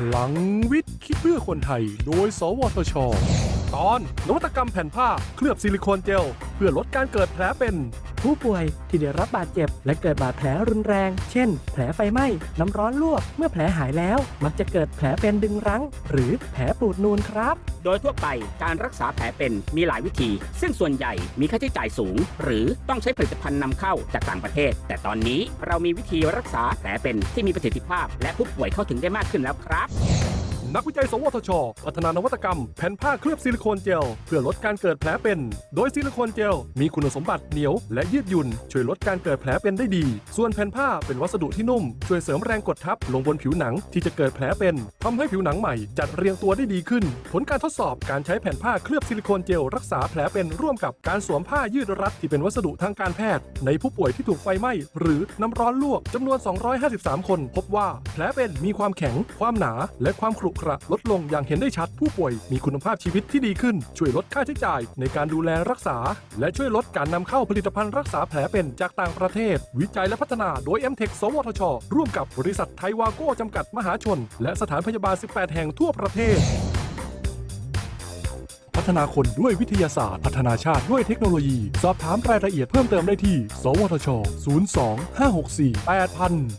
พลังวิทย์ คิดเพื่อคนไทย โดย สวทช ตอน นวัตกรรมแผ่นผ้า เคลือบซิลิโคนเจล เพื่อลดการเกิดแผลเป็น ผู้ป่วยที่ได้รับบาดเจ็บ และเกิดบาดแผลรุนแรง เช่น แผลไฟไหม้ น้ำร้อนลวก เมื่อแผลหายแล้ว มักจะเกิดแผลเป็นดึงรั้ง หรือแผลปูดนูนครับ โดยทั่วไปการรักษาแผลเป็นมีหลายวิธี ซึ่งส่วนใหญ่มีค่าใช้จ่ายสูง หรือต้องใช้ผลิตภัณฑ์นำเข้าจากต่างประเทศ แต่ตอนนี้เรามีวิธีรักษาแผลเป็นที่มีประสิทธิภาพ และผู้ป่วยเข้าถึงได้มากขึ้นแล้วครับ นักวิจัย สวทช พัฒนานวัตกรรม แผ่นผ้าเคลือบซิลิโคนเจล เพื่อลดการเกิดแผลเป็น โดยซิลิโคนเจล มีคุณสมบัติเหนียว และยืดหยุ่น ช่วยลดการเกิดแผลเป็นได้ดี ส่วนแผ่นผ้าเป็นวัสดุที่นุ่ม ช่วยเสริมแรงกดทับลงบนผิวหนังที่จะเกิดแผลเป็นทำให้ผิวหนังใหม่จัดเรียงตัวได้ดีขึ้น ผลการทดสอบการใช้แผ่นผ้าเคลือบซิลิโคนเจลรักษาแผลเป็นร่วมกับการสวมผ้ายืดรัดที่เป็นวัสดุทางการแพทย์ ในผู้ป่วยที่ถูกไฟไหม้หรือน้ำร้อนลวกจำนวน 253 คน พบว่าแผลเป็นมีความแข็ง ความหนา และความขรุขระลดลงอย่างเห็นได้ชัดผู้ป่วยมีคุณภาพชีวิตที่ดีขึ้น ช่วยลดค่าใช้จ่ายในการดูแลรักษา และช่วยลดการนำเข้าผลิตภัณฑ์รักษาแผลเป็นจากต่างประเทศ วิจัยและพัฒนาโดย m t e c สวทช ร่วมกับบริษัทไทยวาโก้จำกัดมหาชน และสถานพยาบาล 18 แห่งทั่วประเทศพัฒนาคนด้วยวิทยาศาสตร์ พัฒนาชาติด้วยเทคโนโลยี สอบถามรายละเอียดเพิ่มเติมได้ที่ สวทช 02 564 8000